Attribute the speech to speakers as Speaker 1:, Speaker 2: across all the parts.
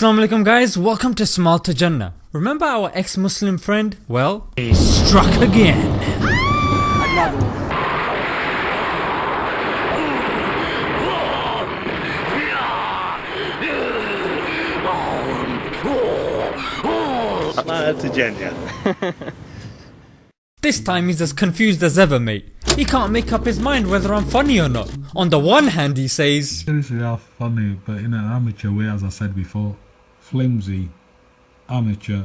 Speaker 1: Assalamu alaikum guys, welcome to Smile to Jannah. Remember our ex-Muslim friend? Well, he struck again.
Speaker 2: Smile to Jannah.
Speaker 1: This time he's as confused as ever mate. He can't make up his mind whether I'm funny or not. On the one hand he says,
Speaker 3: Seriously, are funny, but in an amateur way, as I said before. Flimsy, amateur,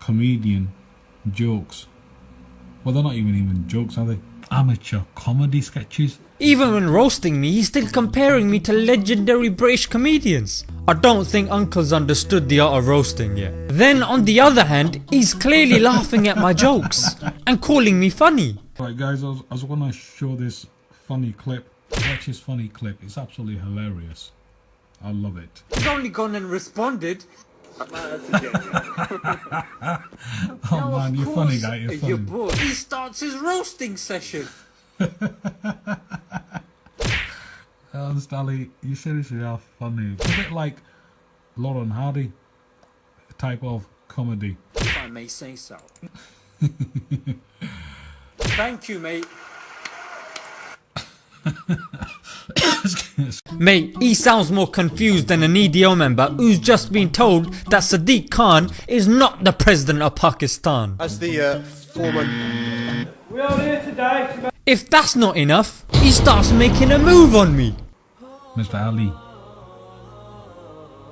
Speaker 3: comedian, jokes. Well, they're not even even jokes, are they? Amateur comedy sketches.
Speaker 1: even when roasting me he's still comparing me to legendary British comedians. I don't think uncle's understood the art of roasting yet. Then on the other hand, he's clearly laughing at my jokes and calling me funny.
Speaker 3: Right, guys, I was, I was to show this funny clip. Watch this funny clip. It's absolutely hilarious. I love it.
Speaker 1: He's only gone and responded.
Speaker 2: Smile to Jannah.
Speaker 3: Oh man, you're funny, guy. You're funny.
Speaker 1: bored. He starts his roasting session.
Speaker 3: Ernst Ali, you seriously are funny. It's a bit like Laurel and Hardy type of comedy.
Speaker 1: If I may say so. Thank you mate. Mate, he sounds more confused than an EDL member who's just been told that Sadiq Khan is not the president of Pakistan.
Speaker 4: As the uh, former
Speaker 1: If that's not enough, he starts making a move on me.
Speaker 3: Mr. Ali.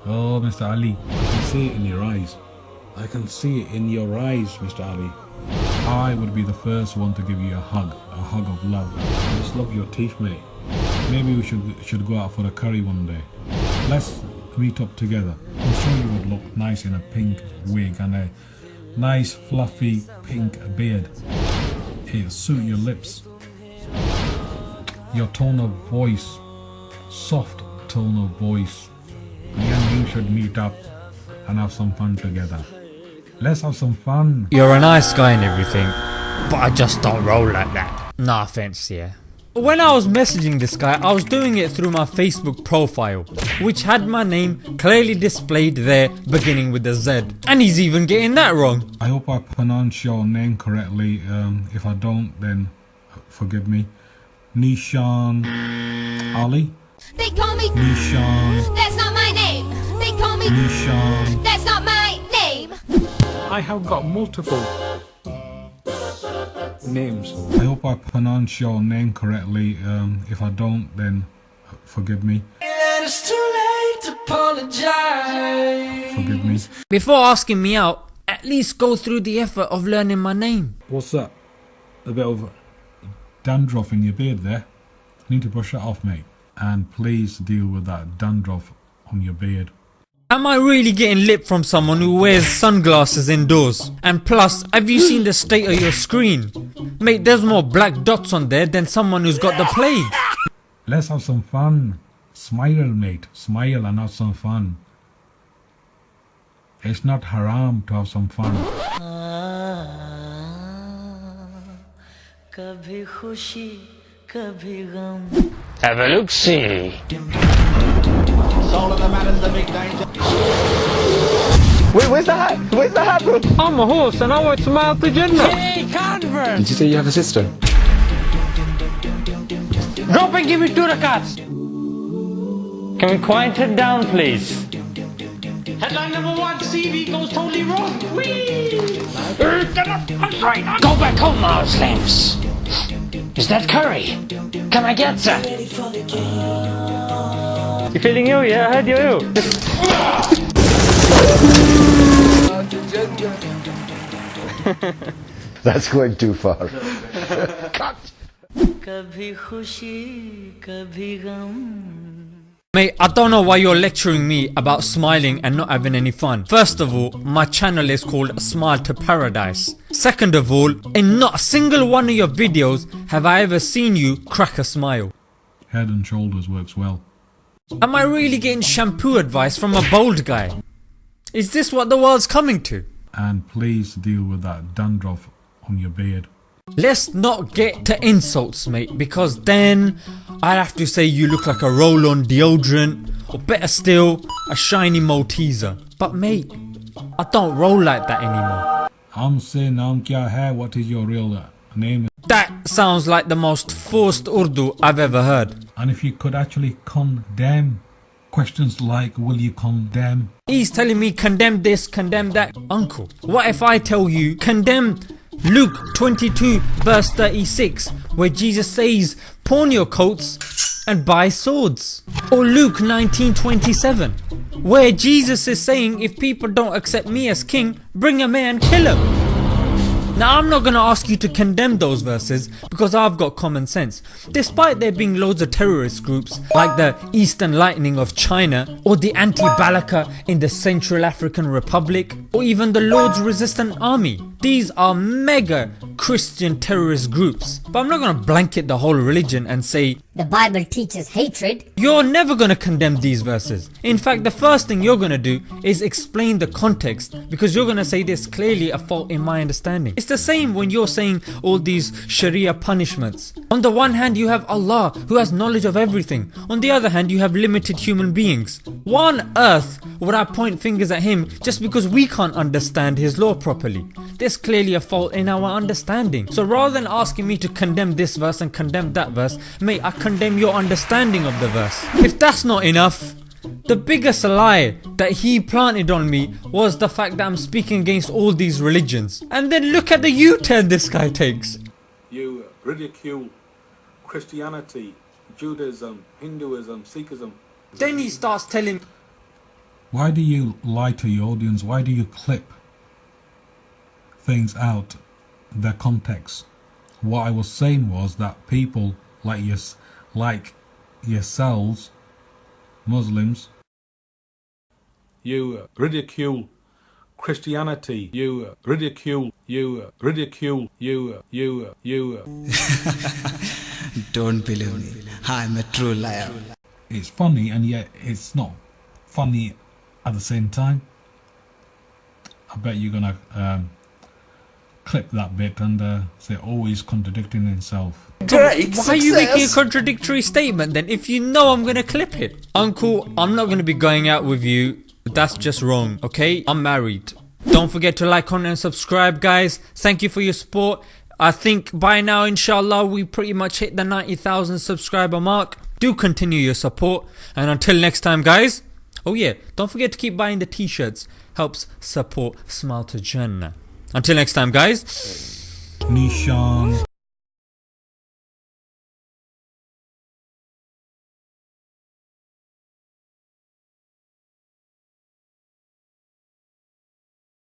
Speaker 3: Oh, Mr. Ali. I can see it in your eyes. I can see it in your eyes, Mr. Ali. I would be the first one to give you a hug, a hug of love. I just love your teeth, mate. Maybe we should should go out for a curry one day. Let's meet up together. I'm sure you would look nice in a pink wig and a nice fluffy pink beard. It'll suit your lips. Your tone of voice soft tone of voice. Me and you should meet up and have some fun together. Let's have some fun.
Speaker 1: You're a nice guy and everything, but I just don't roll like that. No offense, yeah. When I was messaging this guy, I was doing it through my Facebook profile, which had my name clearly displayed there beginning with a Z. And he's even getting that wrong.
Speaker 3: I hope I pronounce your name correctly. Um, if I don't, then forgive me. Nishan Ali?
Speaker 5: They call me.
Speaker 3: Nishan.
Speaker 5: That's not my name. They call me.
Speaker 3: Nishan.
Speaker 5: That's not my name.
Speaker 6: I have got multiple names.
Speaker 3: I hope I pronounce your name correctly. Um, if I don't, then forgive me. Forgive me.
Speaker 1: Before asking me out, at least go through the effort of learning my name.
Speaker 3: What's that? A bit of dandruff in your beard there. Need to brush that off, mate. And please deal with that dandruff on your beard.
Speaker 1: Am I really getting lip from someone who wears sunglasses indoors? And plus, have you seen the state of your screen? Mate, there's more black dots on there than someone who's got the plague.
Speaker 3: Let's have some fun. Smile, mate. Smile and have some fun. It's not haram to have some fun.
Speaker 4: Wait, where's the hat? Where's the hat, bro?
Speaker 6: I'm a horse and I want to mount the general. Hey, Convert!
Speaker 4: Did you say you have a sister?
Speaker 7: Drop and give me two cats. Can we quiet it down, please? Headline number one, CV goes totally wrong. Whee! Uh, I'm right. I'm Go back home now, slaves. Is that curry? Can I get that? You feeling ill? Yeah, I heard you're ill.
Speaker 4: That's going too far.
Speaker 8: कभी खुशी कभी गम
Speaker 1: Mate, I don't know why you're lecturing me about smiling and not having any fun. First of all, my channel is called Smile to Paradise. Second of all, in not a single one of your videos have I ever seen you crack a smile.
Speaker 3: Head and shoulders works well.
Speaker 1: Am I really getting shampoo advice from a bald guy? Is this what the world's coming to?
Speaker 3: And please deal with that dandruff on your beard.
Speaker 1: Let's not get to insults mate because then I'd have to say you look like a roll on deodorant or better still, a shiny Malteser. But mate, I don't roll like that anymore.
Speaker 3: I'm saying naam kya hai? What is your real name?
Speaker 1: That sounds like the most forced Urdu I've ever heard.
Speaker 3: And if you could actually condemn questions like, will you condemn?
Speaker 1: He's telling me condemn this, condemn that. Uncle, what if I tell you condemn Luke 22 verse 36 where Jesus says pawn your coats and buy swords? Or Luke 19:27 where Jesus is saying if people don't accept me as king, bring a man kill him. Now I'm not gonna ask you to condemn those verses because I've got common sense. Despite there being loads of terrorist groups like the Eastern Lightning of China or the Anti-Balaka in the Central African Republic or even the Lord's Resistance Army. These are mega Christian terrorist groups. But I'm not gonna blanket the whole religion and say
Speaker 9: The Bible teaches hatred.
Speaker 1: you're never gonna condemn these verses. In fact, the first thing you're gonna do is explain the context because you're gonna say there's clearly a fault in my understanding. It's the same when you're saying all these Sharia punishments. On the one hand, you have Allah who has knowledge of everything. On the other hand, you have limited human beings. Why on earth would I point fingers at him just because we can't understand his law properly? There's clearly a fault in our understanding. So rather than asking me to condemn this verse and condemn that verse, mate, I condemn your understanding of the verse. If that's not enough, the biggest lie that he planted on me was the fact that I'm speaking against all these religions. And then look at the U-turn this guy takes.
Speaker 3: You ridicule Christianity, Judaism, Hinduism, Sikhism.
Speaker 1: Then he starts telling
Speaker 3: Why do you lie to your audience? Why do you clip things out their context? What I was saying was that people like yes, like yourselves, Muslims, you ridicule Christianity. You ridicule. You ridicule. You you you.
Speaker 10: Don't believe me. I'm a true liar.
Speaker 3: It's funny and yet it's not funny at the same time. I bet you're gonna um, clip that bit and uh, say always contradicting himself.
Speaker 1: Why are you making a contradictory statement then if you know I'm gonna clip it? Uncle, I'm not gonna be going out with you. That's just wrong, okay? I'm married. Don't forget to like, comment and subscribe guys. Thank you for your support. I think by now inshallah we pretty much hit the 90,000 subscriber mark. Do continue your support and until next time guys. Oh yeah, don't forget to keep buying the t-shirts. Helps support Smile to Jannah. Until next time guys.
Speaker 3: Nishan.